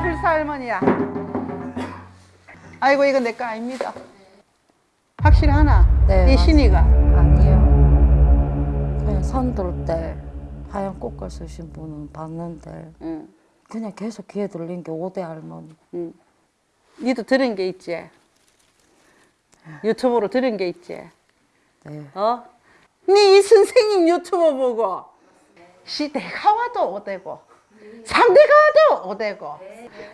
불사 할머니야. 아이고 이거 내거 아닙니다. 확실하나? 네, 이 신이가. 아니요. 그냥 산돌 때 하얀 꽃갈 쓰신 분은 봤는데 응. 그냥 계속 귀에 들린 게 오대 할머니. 응. 니도 들은 게 있지? 유튜브로 들은 게 있지? 네. 어? 니이 선생님 유튜브 보고 시 내가 와도 오대고 상대가 와도 오대고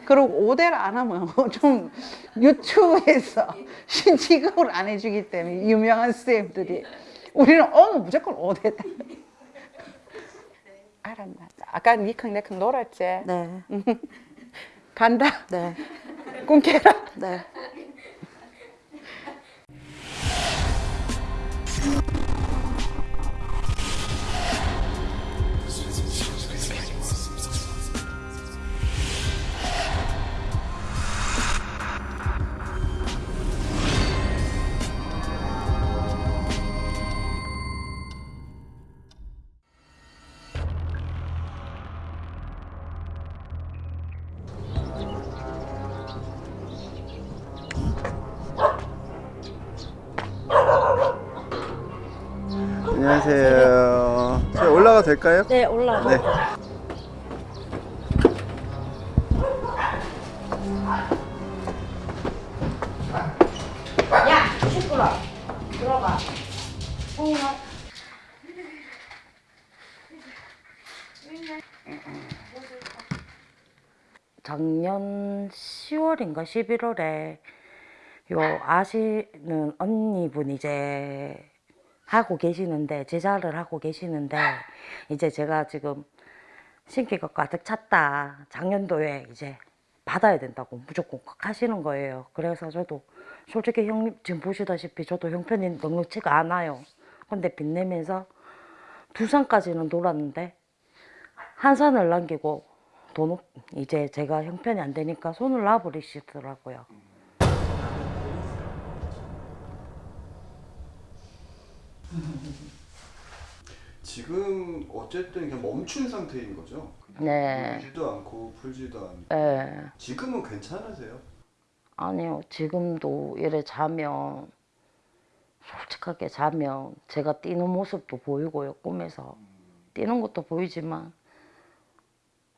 그리고 오대를 안 하면 좀 유튜브에서 신취급을 안 해주기 때문에 유명한 쌤들이 우리는 오면 무조건 오대다 알았나 아까 니캉 내캉 놀았지? 네. 간다 네. 꿈깨라 네. 올라가 될까요? 네, 올라가. 네. 작년 10월인가 11월에 요 아시는 언니분 이제 하고 계시는데 제자를 하고 계시는데 이제 제가 지금 신기가 가득 찼다. 작년도에 이제 받아야 된다고 무조건 꼭 하시는 거예요. 그래서 저도 솔직히 형님 지금 보시다시피 저도 형편이 넉넉치가 않아요. 근데 빚내면서 두산까지는 놀았는데 한 산을 남기고 돈 없- 이제 제가 형편이 안 되니까 손을 놔버리시더라고요 지금 어쨌든 그냥 멈춘 상태인 거죠? 네. 울지도 않고 풀지도 않고 예. 지금은 괜찮으세요? 아니요, 지금도 이래 자면, 솔직하게 자면, 제가 뛰는 모습도 보이고요, 꿈에서. 뛰는 것도 보이지만,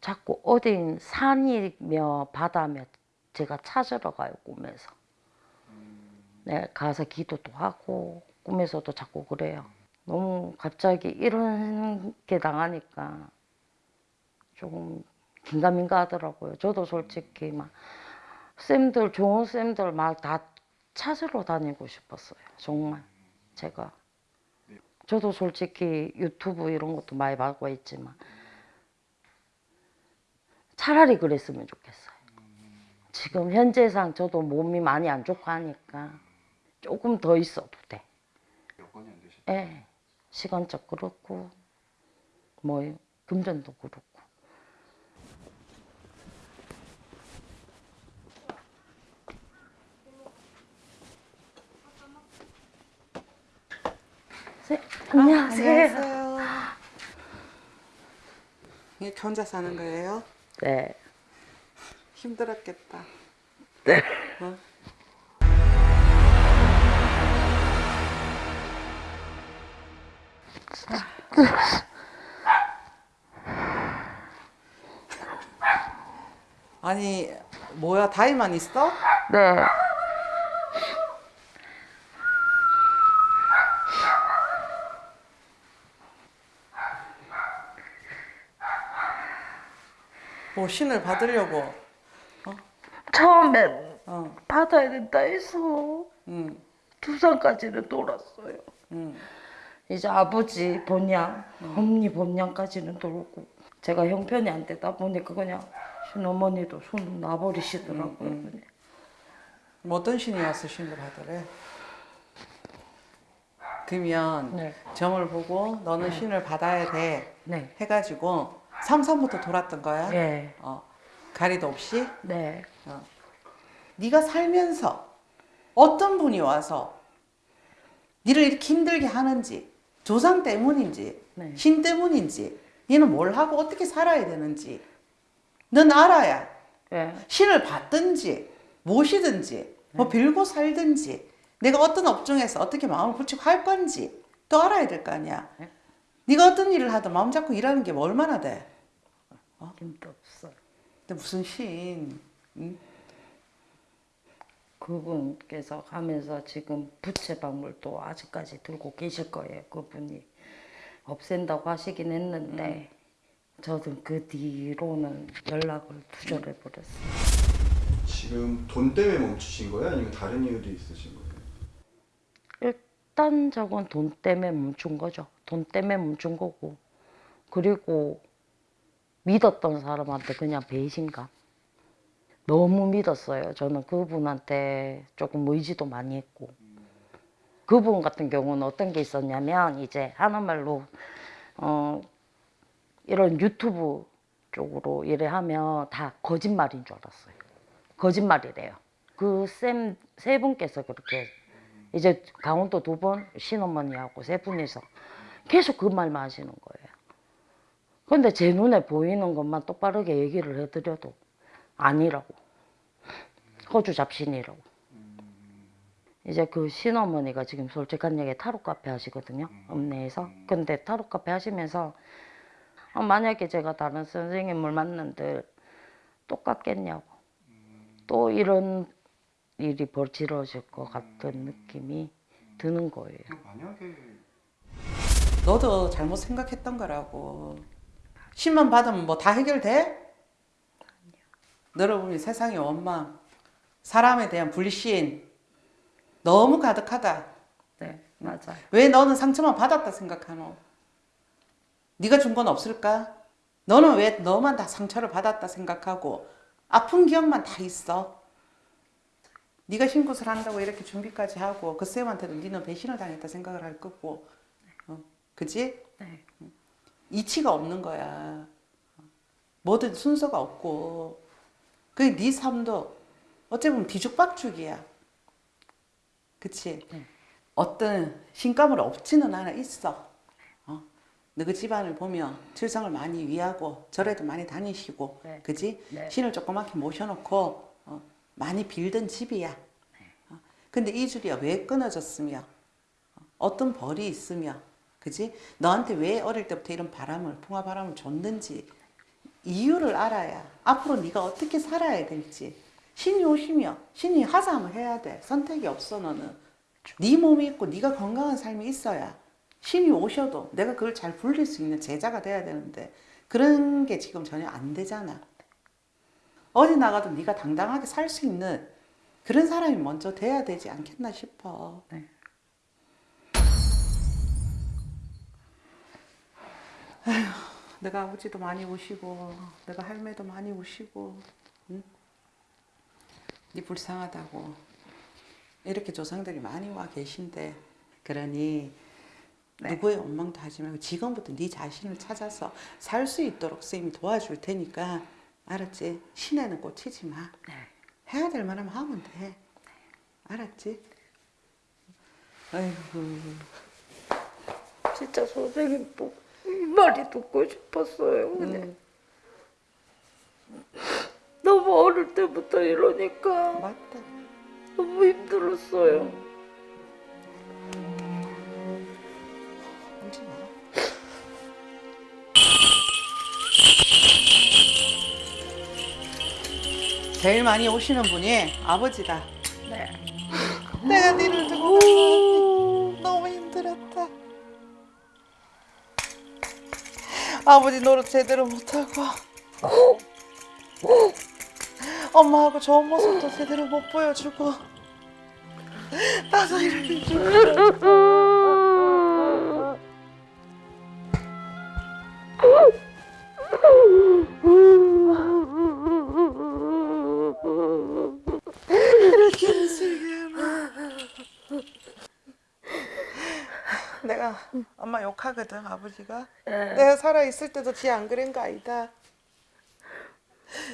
자꾸 어딘 산이며 바다며 제가 찾으러 가요, 꿈에서. 네, 가서 기도도 하고, 꿈에서도 자꾸 그래요. 너무 갑자기 이런 게 당하니까 조금 긴가민가 하더라고요. 저도 솔직히 막 쌤들 좋은 쌤들 막 다 찾으러 다니고 싶었어요. 정말 제가 저도 솔직히 유튜브 이런 것도 많이 받고 있지만 차라리 그랬으면 좋겠어요. 지금 현재상 저도 몸이 많이 안 좋고 하니까 조금 더 있어도 돼. 예. 시간적 그렇고 뭐 금전도 그렇고. 세, 안녕하세요. 이게 혼자 사는 거예요? 네. 힘들었겠다 네. 어? 아니 뭐야 다이만 있어? 네. 뭐 신을 받으려고 처음엔 어, 받아야 된다 해서 응, 두산까지는 놀았어요. 응. 이제 아버지 본향, 어머니 본향까지는 돌고 제가 형편이 안 되다 보니까 그냥 신어머니도 손 놔버리시더라고요. 그냥. 뭐 어떤 신이 와서 신을 받으래? 그러면 네. 점을 보고 너는 신을 받아야 돼 네. 해가지고 삼삼부터 돌았던 거야? 예. 어, 가리도 없이? 네. 네가 살면서 어떤 분이 와서 니를 이렇게 힘들게 하는지 조상 때문인지 네. 신 때문인지 니는 뭘 하고 어떻게 살아야 되는지 넌 알아야 예. 신을 받든지 모시든지 뭐 빌고 살든지 내가 어떤 업종에서 어떻게 마음을 붙이고 할 건지 또 알아야 될 거 아니야. 네. 네가 어떤 일을 하든 마음 잡고 일하는 게 뭐 얼마나 돼? 힘도 없어요. 근데 무슨 신? 응? 그분께서 가면서 지금 부채 박물도 아직까지 들고 계실 거예요. 그분이 없앤다고 하시긴 했는데 저도 그 뒤로는 연락을 두절해 버렸어요. 지금 돈 때문에 멈추신 거예요? 아니면 다른 이유도 있으신 거예요? 일단적은 돈 때문에 멈춘 거죠. 돈 때문에 멈춘 거고 그리고 믿었던 사람한테 그냥 배신감. 너무 믿었어요. 저는 그분한테 조금 의지도 많이 했고 그분 같은 경우는 어떤 게 있었냐면 이제 하는 말로 어 이런 유튜브 쪽으로 일을 하면 다 거짓말인 줄 알았어요. 거짓말이래요. 그 쌤 세 분께서 그렇게 이제 강원도 두번 신어머니하고 세 분이서 계속 그 말만 하시는 거예요. 근데 제 눈에 보이는 것만 똑바르게 얘기를 해드려도 아니라고. 호주 잡신이라고. 이제 그 신어머니가 지금 솔직한 얘기 타로 카페 하시거든요. 읍내에서. 근데 타로 카페 하시면서 어, 만약에 제가 다른 선생님을 만난들 똑같겠냐고. 또 이런 일이 벌어질 것 같은 느낌이 드는 거예요. 만약에 너도 잘못 생각했던 거라고. 신만 받으면 뭐 다 해결돼? 보면 세상의 원망, 사람에 대한 불신 너무 가득하다. 네, 맞아요. 왜 너는 상처만 받았다 생각하노? 네가 준 건 없을까? 너는 왜 너만 다 상처를 받았다 생각하고 아픈 기억만 다 있어? 네가 신굿을 한다고 이렇게 준비까지 하고 그 쌤한테도 네는 배신을 당했다 생각을 할 거고 어, 그지? 네. 이치가 없는 거야 뭐든 순서가 없고 그게 네 삶도 어찌 보면 뒤죽박죽이야 그치? 네. 어떤 신감을 없지는 않아 있어. 어? 너그 집안을 보면 칠성을 많이 위하고 절에도 많이 다니시고, 네. 그지? 네. 신을 조그맣게 모셔놓고 어, 많이 빌던 집이야. 어? 근데 이 줄이야 왜 끊어졌으며, 어, 어떤 벌이 있으며, 그지? 너한테 왜 어릴 때부터 이런 바람을 풍화 바람을 줬는지 이유를 알아야 앞으로 네가 어떻게 살아야 될지. 신이 오시며 신이 하사함을 해야 돼. 선택이 없어 너는. 네 몸이 있고 네가 건강한 삶이 있어야 신이 오셔도 내가 그걸 잘 불릴 수 있는 제자가 돼야 되는데 그런 게 지금 전혀 안 되잖아. 어디 나가도 네가 당당하게 살 수 있는 그런 사람이 먼저 돼야 되지 않겠나 싶어. 네. 내가 아버지도 많이 우시고 내가 할매도 많이 우시고 응? 네 불쌍하다고 이렇게 조상들이 많이 와 계신데 그러니 누구의 원망도 하지 말고 지금부터 네 자신을 찾아서 살 수 있도록 선생님이 도와줄 테니까 알았지? 신에는 꽂히지 마 네. 해야 될 만하면 하면 돼 알았지? 아이고 진짜 선생님 뭐, 이 말이 듣고 싶었어요. 그냥. 너무 어릴 때부터 이러니까 맞다 너무 힘들었어요. 마 제일 많이 오시는 분이 아버지다. 네. 내가 니를 두고 너무 힘들었다. 아버지 노릇 제대로 못하고. 엄마하고 좋은 모습도 제대로 못 보여주고. 나도 이렇게 좀 이렇게 무슬게 내가 엄마 욕하거든 아버지가. 내가 살아있을 때도 지 안 그런 거 아니다.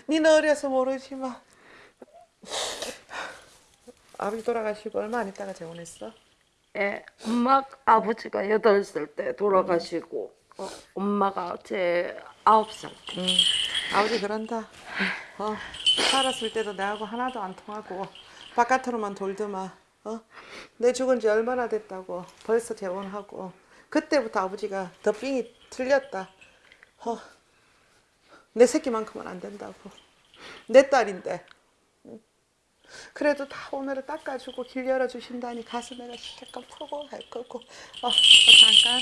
니는 어려서 모르지만 아버지 돌아가시고 얼마 안 있다가 재혼했어? 예, 엄마 아버지가 여덟 살때 돌아가시고 어, 엄마가 제 아홉 살. 때. 아버지 그런다. 어, 살았을 때도 나하고 하나도 안 통하고 바깥으로만 돌더만 어? 내 죽은 지 얼마나 됐다고 벌써 재혼하고 그때부터 아버지가 더빙이 틀렸다 어. 내 새끼만큼은 안 된다고 내 딸인데 응. 그래도 다 오늘은 닦아주고 길 열어주신다니 가슴에가 잠깐 푸고 할 거고 어, 어 잠깐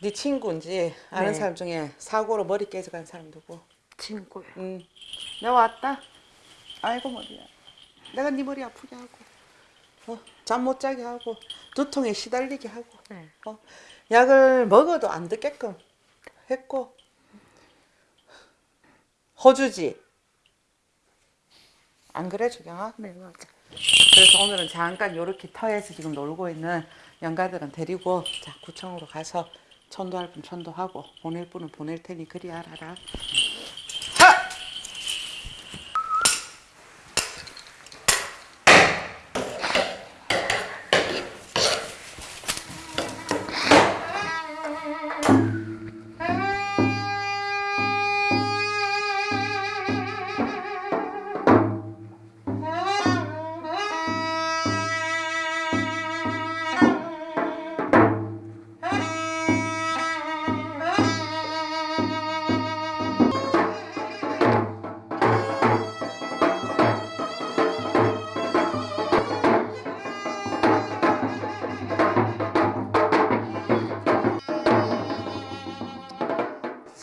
네 친구인지 아는 네. 사람 중에 사고로 머리 깨져간 사람 누구? 친구요. 응. 내가 왔다. 아이고 머리야. 내가 네 머리 아프게 하고, 어, 잠 못 자게 하고, 두통에 시달리게 하고, 네. 어, 약을 먹어도 안 듣게끔 했고, 호주지. 안 그래 주경아? 네 맞아. 그래서 오늘은 잠깐 요렇게 터에서 지금 놀고 있는 영가들은 데리고 자 구청으로 가서 천도할 분 천도하고 보낼 분은 보낼 테니 그리 알아라.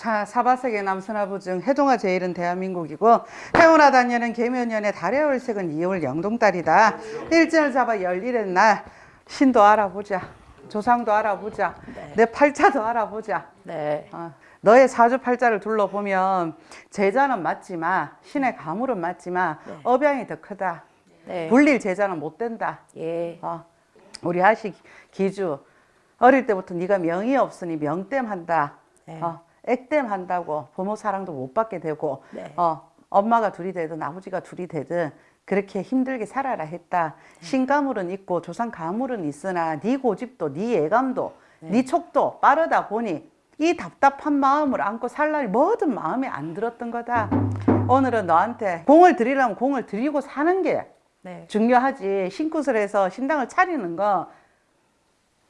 사바세계 남선화부 중 해동화 제일은 대한민국이고 해운화 단년은 계면년의 달의 월색은 2월 영동달이다. 일진을 잡아 열일의 날 신도 알아보자. 조상도 알아보자. 내 팔자도 알아보자. 네. 어, 너의 사주 팔자를 둘러보면 제자는 맞지만 신의 가물은 맞지만 업양이 더 크다. 네. 불릴 제자는 못 된다. 예. 어, 우리 하시 기주 어릴 때부터 네가 명이 없으니 명땜한다. 네. 어, 액땜한다고 부모 사랑도 못 받게 되고 네. 어, 엄마가 둘이 되든 아버지가 둘이 되든 그렇게 힘들게 살아라 했다. 신가물은 있고 조상 가물은 있으나 네 고집도 네 예감도 네 촉도 빠르다 보니 이 답답한 마음을 안고 살 날이 뭐든 마음에 안 들었던 거다. 오늘은 너한테 공을 들이려면 공을 들이고 사는 게 네. 중요하지 신굿을 해서 신당을 차리는 거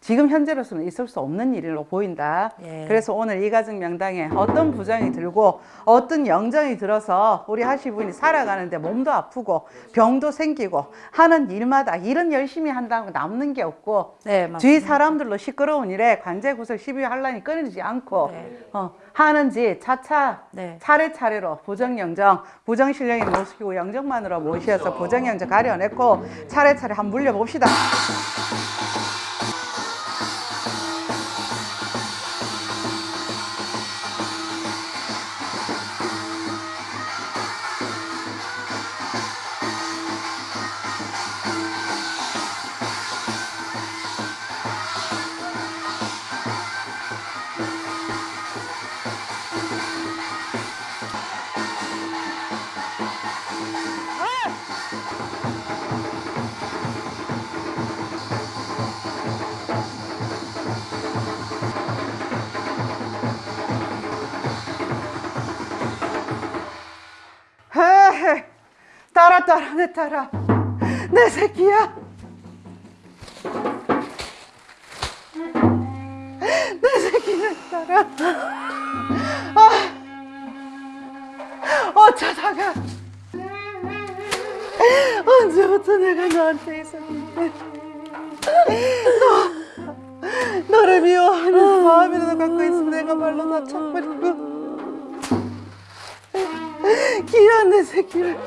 지금 현재로서는 있을 수 없는 일로 보인다. 예. 그래서 오늘 이 가정 명당에 어떤 부정이 들고 어떤 영정이 들어서 우리 하시분이 살아가는데 몸도 아프고 병도 생기고 하는 일마다 일은 열심히 한다고 남는 게 없고 네. 주위 사람들로 시끄러운 일에 관제 구설 시비 환란이 끊이지 않고 네. 어, 하는지 차차 네. 차례차례로 부정영정 부정신령이 모시고 영정만으로 모셔서 부정영정 가려냈고 차례차례 한번 물려봅시다. 따라 내 따라. 내 새끼야. 내 새끼 내 따라. 아. 어쩌다가 언제부터 내가 너한테 있었는데. 너 너를 미워하는 마음이라도 갖고 있으면 내가 말로 다 쳐버리고 귀한 내 새끼를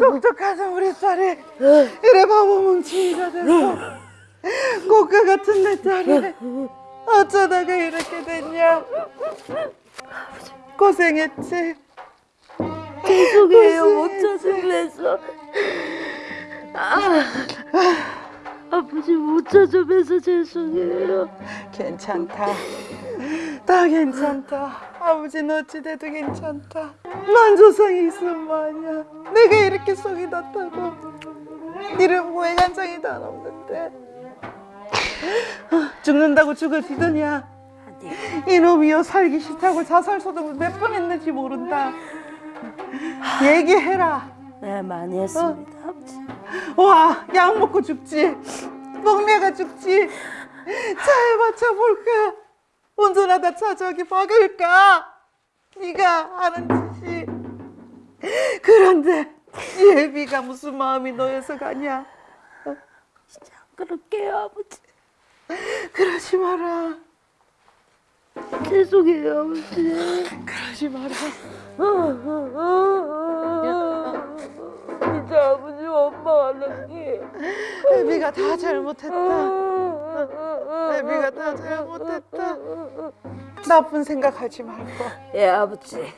똑똑하던 우리 딸이 이래 바보 뭉치기가 돼서 고가 같은 내 딸이 어쩌다가 이렇게 됐냐? 고생했지. 죄송해요. 못 찾으면서. 아 버지 못 찾아뵈서 죄송해요. 괜찮다. 다 괜찮다. 아버지는 어찌돼도 괜찮다. 난 조상이 있으면 뭐하냐. 내가 이렇게 속이 났다고. 이름 고해간장이 다 없는데. 죽는다고 죽을 뒤더냐. 이놈이여 살기 싫다고 자살 소동을 몇 번 했는지 모른다. 얘기해라. 네 많이 했습니다 아버지. 와, 약 먹고 죽지. 먹내가 죽지. 차에 맞춰 볼까? 운전하다 차 저기 박을까? 네가 하는 짓이. 그런데 예비가 무슨 마음이 놓여서 가냐? 그럴게요 아버지. 그러지 마라. 죄송해요 아버지. 그러지 마라. 진짜 아버지 엄마 하나님. 예비가 다 잘못했다. 예비가 다 잘못했다. 나쁜 생각하지 말고. 예 아버지.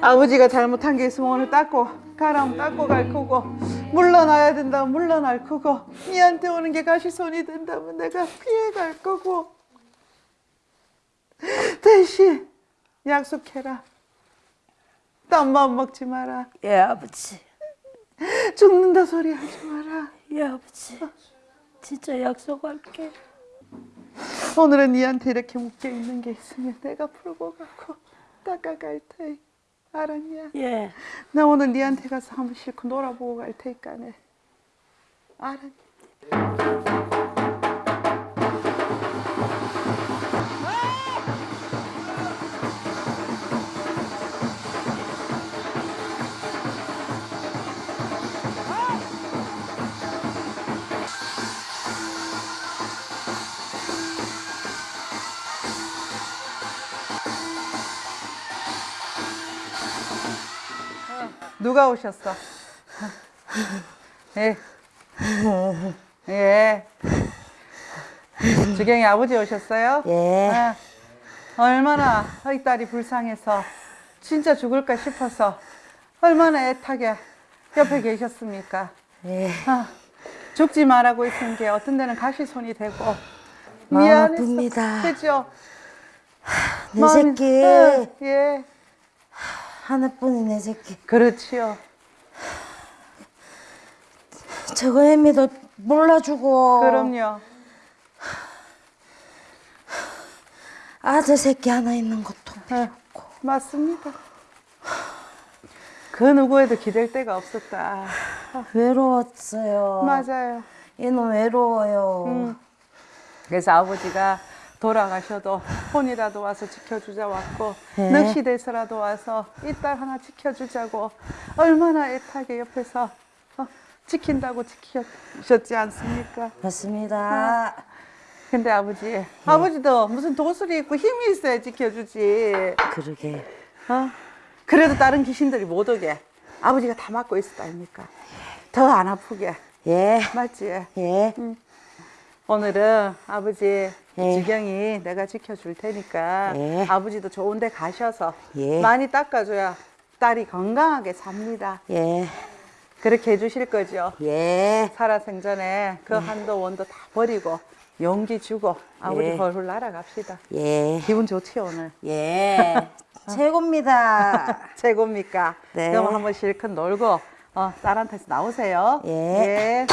아버지가 잘못한 게 있으면 오늘 닦고 가라면 닦고 갈 거고 물러나야 된다면 물러날 거고 니한테 오는 게 가시손이 된다면 내가 피해 갈 거고 대신 약속해라 딴 마음 먹지 마라 예 아버지. 죽는다 소리 하지 마라 예 아버지. 진짜 약속할게. 오늘은 니한테 이렇게 묶여 있는 게 있으면 내가 풀고 가고 닦아갈 테이 알았냐? 예. 나 오늘 니한테 가서 한번 실컷 놀아보고 갈 테니까네. 알았니? 누가 오셨어? 예. 예. 주경이 아버지 오셨어요? 예. 아, 얼마나 이 딸이 불쌍해서 진짜 죽을까 싶어서 얼마나 애타게 옆에 계셨습니까? 예. 아, 죽지 말라고 있은 게 어떤 데는 가시손이 되고 아픕니다. 그죠? 내 마음이- 새끼 예, 예, 하나뿐인 내 새끼. 그렇지요. 저거 애미도 몰라주고. 그럼요. 아들 새끼 하나 있는 것도. 예, 맞습니다. 그 누구에도 기댈 데가 없었다. 외로웠어요. 맞아요. 얘는 외로워요. 음. 그래서 아버지가 돌아가셔도 혼이라도 와서 지켜주자 왔고 네. 넋이 돼서라도 와서 이 딸 하나 지켜주자고 얼마나 애타게 옆에서 어, 지킨다고 지키셨지 않습니까? 맞습니다. 근데 아버지, 아버지도 무슨 도술이 있고 힘이 있어야 지켜주지. 그러게. 어? 그래도 다른 귀신들이 못 오게 아버지가 다 막고 아닙니까? 더 안 아프게. 예. 맞지? 예. 오늘은 아버지 예. 지경이 내가 지켜줄 테니까 예. 아버지도 좋은 데 가셔서 예. 많이 닦아줘야 딸이 건강하게 삽니다. 예. 그렇게 해주실 거죠? 예. 살아생전에 그 한도 원도 다 버리고 용기 주고 아버지 예. 헐헐 날아갑시다. 예. 기분 좋지 오늘? 예. 최고입니다. 최고입니까? 네. 그럼 한번 실컷 놀고 어, 딸한테서 나오세요. 예. 예.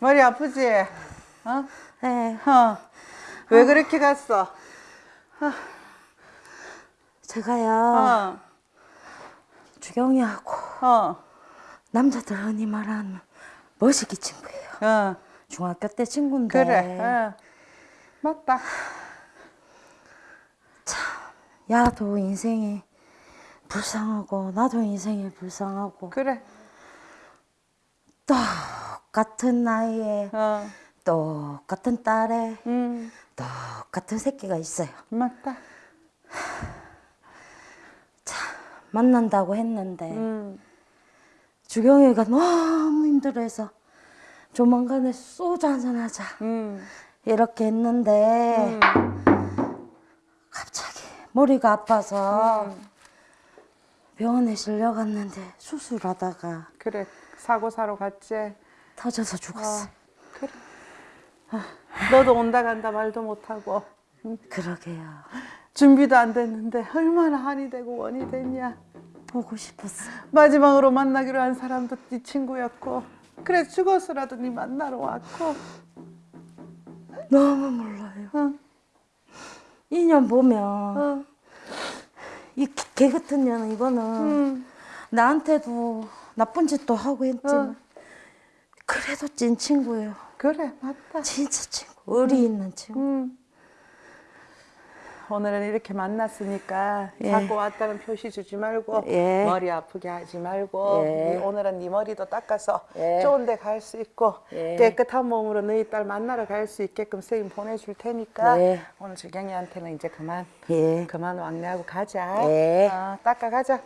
머리 아프지? 어? 네. 어. 왜 그렇게 갔어? 제가요, 어. 주경이하고 어. 남자들 흔히 말하는 멋이기 친구예요. 어. 중학교 때 친구인데 그래. 어. 맞다. 야도 인생이 불쌍하고 나도 인생이 불쌍하고 그래. 똑같은 나이에 어. 똑같은 딸에 음. 똑같은 새끼가 있어요. 맞다. 만난다고 했는데 음. 주경이가 너무 힘들어해서 조만간에 소주 한잔 하자 음. 이렇게 했는데 갑자기 머리가 아파서 음. 병원에 실려갔는데 수술하다가 그래. 사고 사러 갔지. 터져서 죽었어. 그래. 아, 너도 온다 간다 말도 못하고 그러게요. 준비도 안 됐는데 얼마나 한이 되고 원이 됐냐. 보고 싶었어. 마지막으로 만나기로 한 사람도 네 친구였고 그래 죽어서라도 네 만나러 왔고 너무 몰라요. 어, 인연 보면 어, 이개 같은 년은 이거는 음, 나한테도 나쁜 짓도 하고 했지만 어. 그래도 찐 친구예요. 그래 맞다 진짜 친구. 의리 있는 친구. 음. 오늘은 이렇게 만났으니까 예. 자꾸 왔다는 표시 주지 말고 예. 머리 아프게 하지 말고 예. 네, 오늘은 네 머리도 닦아서 예. 좋은 데 갈 수 있고 예. 깨끗한 몸으로 너희 딸 만나러 갈 수 있게끔 선생님 보내줄 테니까 예. 오늘 주경이한테는 이제 그만 예. 그만 왕래하고 가자 예. 어, 닦아 가자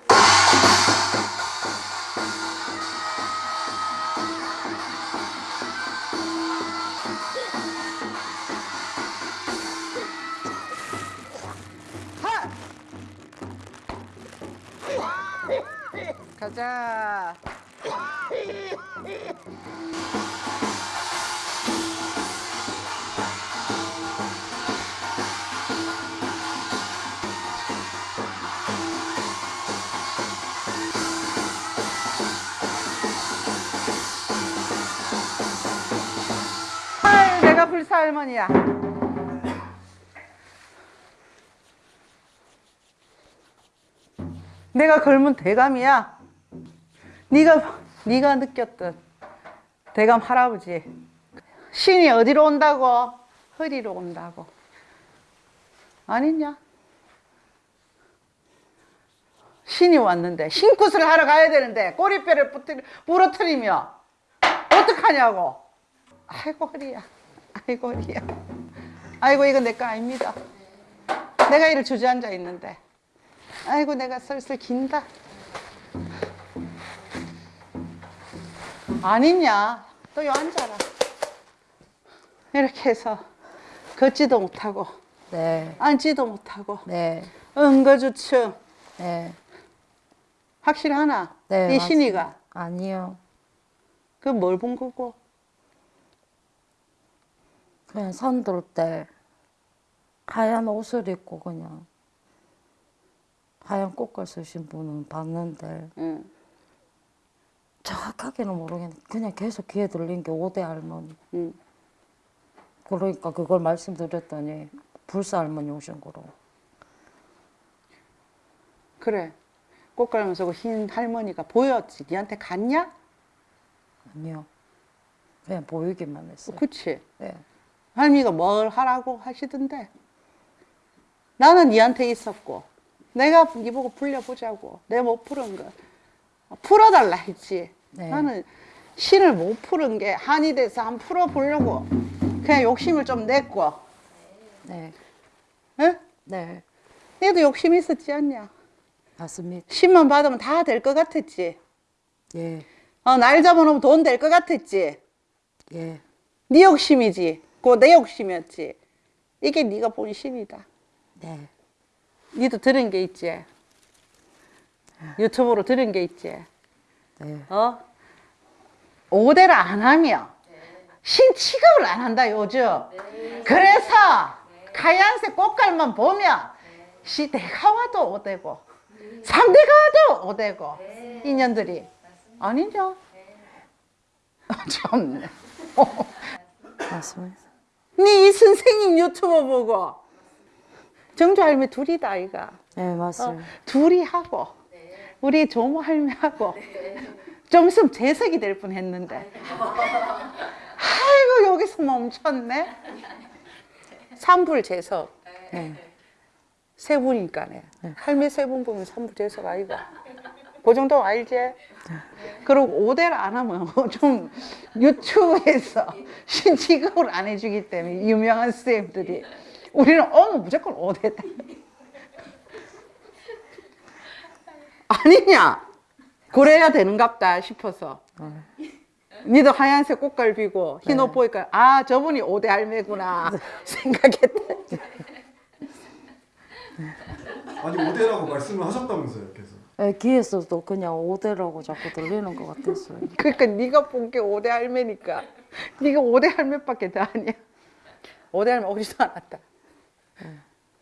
가자. 내가 불사 할머니야. 내가 젊은 대감이야. 네가 네가 느꼈던 대감 할아버지. 신이 어디로 온다고? 허리로 온다고. 아니냐? 신이 왔는데 신굿을 하러 가야 되는데 꼬리뼈를 부러뜨리- 부러뜨리며 어떡하냐고. 아이고 허리야. 아이고 허리야. 아이고 이거 내거 아닙니다. 내가 이를 주저앉아 있는데. 아이고 내가 슬슬 긴다. 아니냐? 또요 앉아라. 이렇게 해서 걷지도 못하고 네. 앉지도 못하고 네. 응거주춤 네. 확실하나? 네, 이 신이가 아니요. 그 뭘 본 거고? 그냥 산 돌 때 하얀 옷을 입고 그냥 하얀 꽃갈 쓰신 분은 봤는데 응. 정확하게는 모르겠는데 그냥 계속 귀에 들린 게 오대 할머니. 응. 그러니까 그걸 말씀드렸더니 불사 할머니 오신 거로. 그래. 꽃갈면서 그흰 할머니가 보였지. 니한테 갔냐? 아니요. 그냥 보이기만 했어요. 그치. 네. 할미가 뭘 하라고 하시던데. 나는 니한테 있었고, 내가 니 보고 불려보자고. 내 못 푸른 거. 풀어달라 했지. 네. 나는 신을 못 푸른 게 한이 돼서 한 풀어보려고. 그냥 욕심을 좀 냈고. 네. 응? 네. 얘도 욕심 있었지 않냐? 맞습니다. 신만 받으면 다 될 것 같았지. 예. 어, 날 잡아놓으면 돈 될 것 같았지. 예. 네 욕심이지. 그거 내 욕심이었지. 이게 네가 본 신이다. 네. 니도 들은 게 있지. 유튜브로 들은 게 있지. 네. 어? 오대를 안 하며 신 취급을 안 한다 요즘. 그래서 하얀색 꽃갈만 보면 시 내가 와도 오대고 삼대가 와도 오대고 인연들이 아니냐? 참네. 맞습니다. 네이 선생님 유튜브 보고 정주 할매 둘이다 아이가. 네, 어, 맞습니다. 둘이 하고 우리 조모 할매하고 좀 있으면 재석이 될 뻔 했는데 아이고 아이고 여기서 멈췄네. 삼불제석 네. 세 분이니까네. 할매 세 분 보면 삼불제석 아이가. 그 정도 알지? 그리고 오대를 안 하면 좀 유튜브에서 신취급을 안 해주기 때문에 유명한 쌤들이 우리는 어머 무조건 오대다. 아니냐? 그래야 되는갑다 싶어서. 니도 하얀색 꽃갈비고 흰 옷 보니까 아 저분이 오대 할매구나 생각했다. 아니 오대라고 말씀을 하셨다면서요, 계속. 네, 귀에서도 그냥 오대라고 자꾸 들리는 것 같았어요. 그러니까 네가 본 게 오대 할매니까 네가 오대 할매밖에 더 아니야. 오대 할매 오지도 않았다.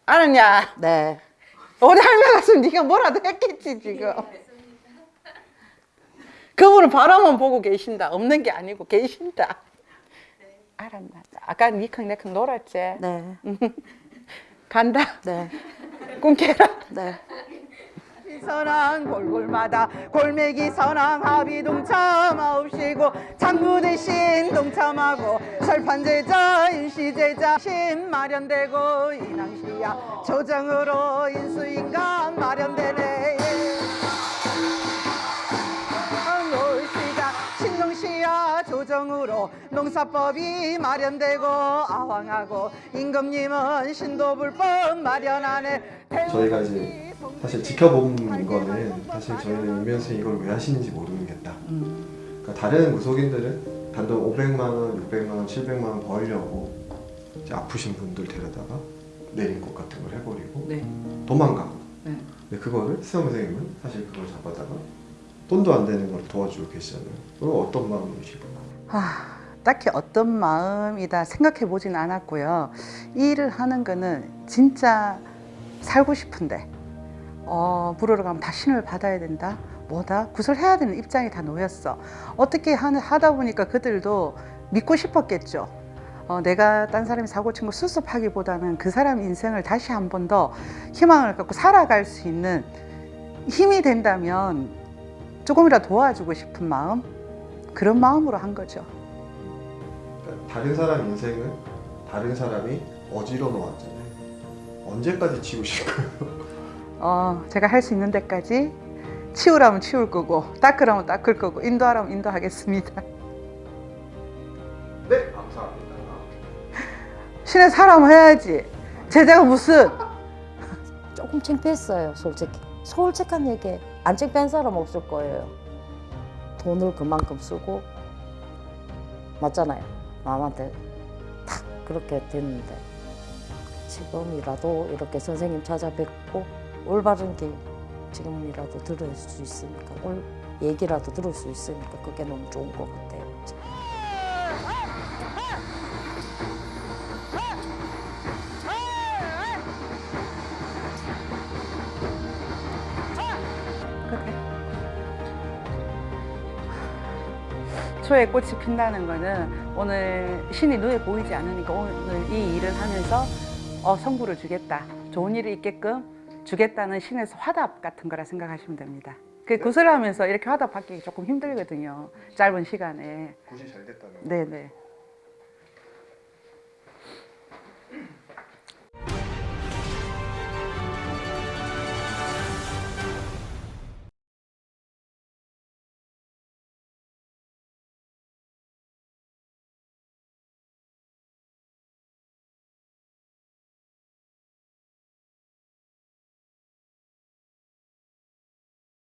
알았냐? 네. 오대 할매 갔으면 네가 뭐라도 했겠지 지금. 그분은 바라만 보고 계신다. 없는 게 아니고 계신다. 알았나? 아까 니캉 내캉 놀았지? 네. 간다. 네. 꿈 깨라. 네. 선왕 골골마다 골매기 선왕 합의 동참하옵시고 장부 대신 동참하고 설판제자 인시제자 신 마련되고 인왕시야 조정으로 인수인간 마련되네. 신동시야 조정으로 농사법이 마련되고 아왕하고 임금님은 신도불법 마련하네. 저희가 이제 사실 지켜본 거는 사실 저희는 이면서 이걸 왜 하시는지 모르겠다. 그러니까 다른 무속인들은 단돈 500만 원, 600만 원, 700만 원 벌려고 이제 아프신 분들 데려다가 내린꽃 같은 걸 해버리고 네. 도망가고. 네. 근데 그거를 수영 선생님은 사실 그걸 잡아다가 돈도 안 되는 걸 도와주고 계시잖아요. 그럼 어떤 마음이시고? 아, 딱히 어떤 마음이다 생각해 보진 않았고요. 이 일을 하는 거는 진짜 살고 싶은데 어, 물으러 가면 다 신을 받아야 된다. 뭐다? 구슬해야 되는 입장이 다 놓였어. 어떻게 하다 보니까 그들도 믿고 싶었겠죠. 어, 내가 딴 사람이 사고 친 거 수습하기보다는 그 사람 인생을 다시 한 번 더 희망을 갖고 살아갈 수 있는 힘이 된다면 조금이라도 도와주고 싶은 마음 그런 마음으로 한 거죠. 그러니까 다른 사람 인생을 다른 사람이 어지러 놓았잖아요. 언제까지 치우실 거예요? 어, 제가 할 수 있는 데까지 치우라면 치울 거고 닦으라면 닦을 거고 인도하라면 인도하겠습니다. 네, 감사합니다. 신의 사람 해야지. 제자가 무슨 조금 창피했어요, 솔직히. 솔직한 얘기. 안 창피한 사람 없을 거예요. 돈을 그만큼 쓰고 맞잖아요. 남한테 탁 그렇게 됐는데 지금이라도 이렇게 선생님 찾아뵙고 올바른 길 지금이라도 들을 수 있으니까 올 얘기라도 들을 수 있으니까 그게 너무 좋은 것 같아요. 초에 꽃이 핀다는 거는 오늘 신이 눈에 보이지 않으니까 오늘 이 일을 하면서 어, 성부를 주겠다. 좋은 일이 있게끔 주겠다는 신에서 화답 같은 거라 생각하시면 됩니다. 그 구슬하면서 이렇게 화답 받기 조금 힘들거든요. 짧은 시간에. 굿이 잘 됐다는 거. 네네.